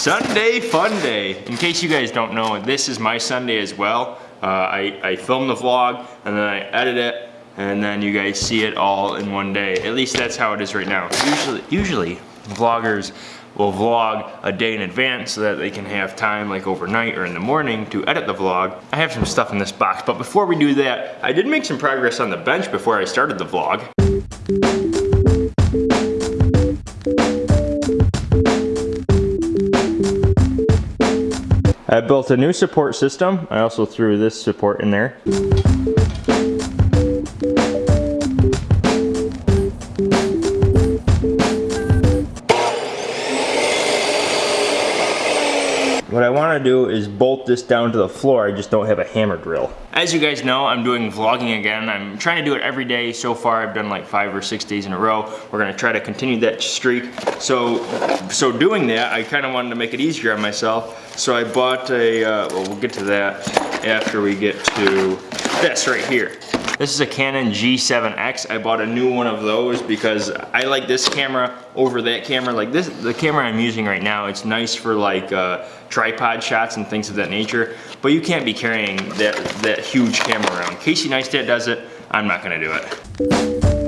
Sunday fun day. In case you guys don't know, this is my Sunday as well. Uh, I, I film the vlog and then I edit it and then you guys see it all in one day. At least that's how it is right now. Usually, usually vloggers will vlog a day in advance so that they can have time like overnight or in the morning to edit the vlog. I have some stuff in this box, but before we do that, I did make some progress on the bench before I started the vlog. I built a new support system. I also threw this support in there. What I want to do is bolt this down to the floor, I just don't have a hammer drill. As you guys know, I'm doing vlogging again. I'm trying to do it every day. So far, I've done like five or six days in a row. We're gonna try to continue that streak. So, so doing that, I kind of wanted to make it easier on myself. So I bought a, uh, well, we'll get to that after we get to this right here. This is a Canon G7X. I bought a new one of those because I like this camera over that camera. Like this, the camera I'm using right now, it's nice for like uh, tripod shots and things of that nature, but you can't be carrying that, that huge camera around. Casey Neistat does it, I'm not gonna do it.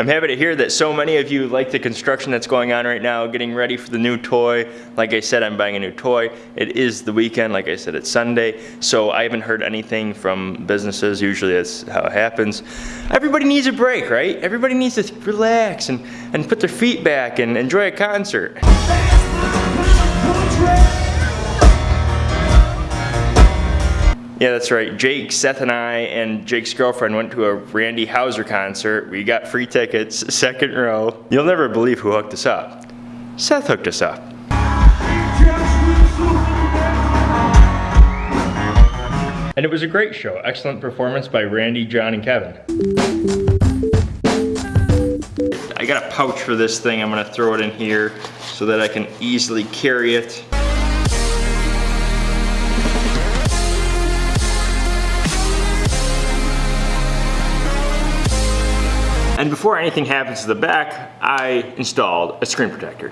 I'm happy to hear that so many of you like the construction that's going on right now, getting ready for the new toy. Like I said, I'm buying a new toy. It is the weekend, like I said, it's Sunday, so I haven't heard anything from businesses. Usually that's how it happens. Everybody needs a break, right? Everybody needs to relax and, and put their feet back and enjoy a concert. Yeah, that's right. Jake, Seth, and I, and Jake's girlfriend went to a Randy Houser concert. We got free tickets, second row. You'll never believe who hooked us up. Seth hooked us up. And it was a great show. Excellent performance by Randy, John, and Kevin. I got a pouch for this thing. I'm gonna throw it in here so that I can easily carry it. And before anything happens to the back, I installed a screen protector.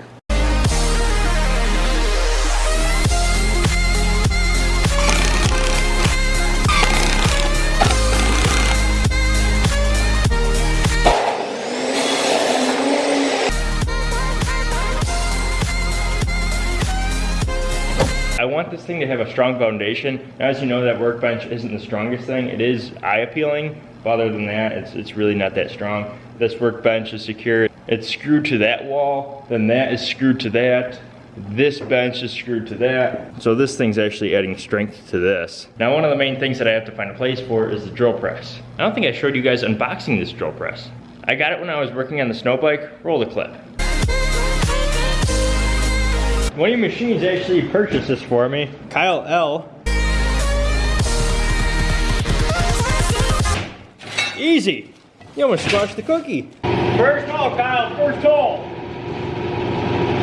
This thing to have a strong foundation. Now, as you know, that workbench isn't the strongest thing. It is eye appealing, but other than that, it's, it's really not that strong. This workbench is secure. It's screwed to that wall, then that is screwed to that. This bench is screwed to that. So this thing's actually adding strength to this. Now one of the main things that I have to find a place for is the drill press. I don't think I showed you guys unboxing this drill press. I got it when I was working on the snow bike. Roll the clip. One of your machines actually purchased this for me. Kyle L Easy. You almost squashed the cookie. First hole, Kyle, first hole.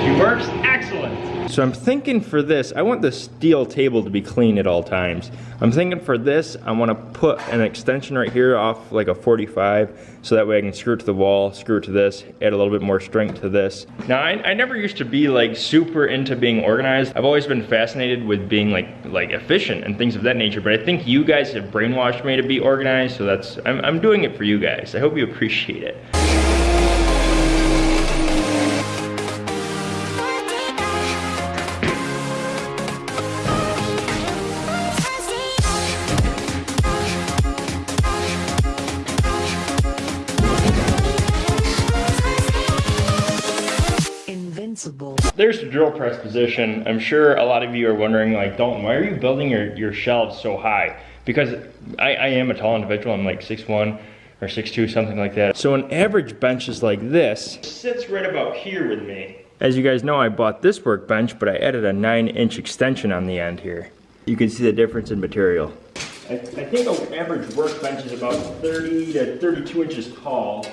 She works excellent. So I'm thinking for this, I want the steel table to be clean at all times. I'm thinking for this, I want to put an extension right here off like a 45, so that way I can screw it to the wall, screw it to this, add a little bit more strength to this. Now, I, I never used to be like super into being organized. I've always been fascinated with being like like efficient and things of that nature, but I think you guys have brainwashed me to be organized, so that's, I'm, I'm doing it for you guys. I hope you appreciate it. There's the drill press position. I'm sure a lot of you are wondering, like, Dalton, why are you building your, your shelves so high? Because I, I am a tall individual. I'm like 6'1", or 6'2", something like that. So an average bench is like this. Sits right about here with me. As you guys know, I bought this workbench, but I added a 9-inch extension on the end here. You can see the difference in material. I, I think an average workbench is about 30 to 32 inches tall.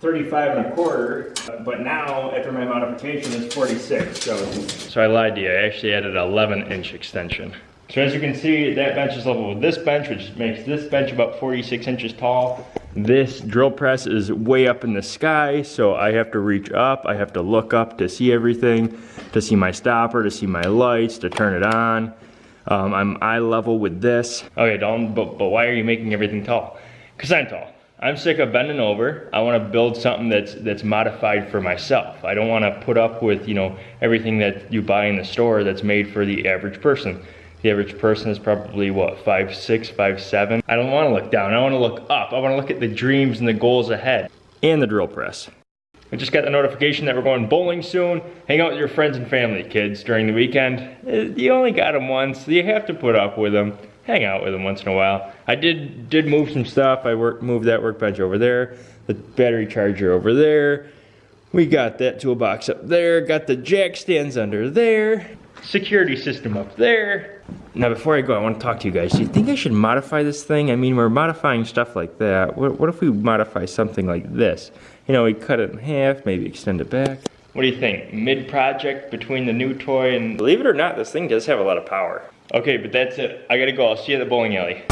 35 and a quarter, but now after my modification it's 46. So, so I lied to you, I actually added an 11 inch extension. So as you can see, that bench is level with this bench, which makes this bench about 46 inches tall. This drill press is way up in the sky, so I have to reach up, I have to look up to see everything, to see my stopper, to see my lights, to turn it on. Um, I'm eye level with this. Okay, Dalton, but, but why are you making everything tall? Cause I'm tall. I'm sick of bending over. I want to build something that's that's modified for myself. I don't want to put up with you know everything that you buy in the store that's made for the average person. The average person is probably what five six, five seven. I don't want to look down. I want to look up. I want to look at the dreams and the goals ahead. And the drill press. I just got the notification that we're going bowling soon. Hang out with your friends and family, kids, during the weekend. Eh, You only got them once. So you have to put up with them. Hang out with them once in a while. I did did move some stuff. I work, moved that workbench over there. The battery charger over there. We got that toolbox up there. Got the jack stands under there. Security system up there. Now before I go, I want to talk to you guys. Do you think I should modify this thing? I mean, we're modifying stuff like that. What, what if we modify something like this? You know, we cut it in half, maybe extend it back. What do you think? Mid-project between the new toy and... Believe it or not, this thing does have a lot of power. Okay, but that's it. I gotta go. I'll see you at the bowling alley.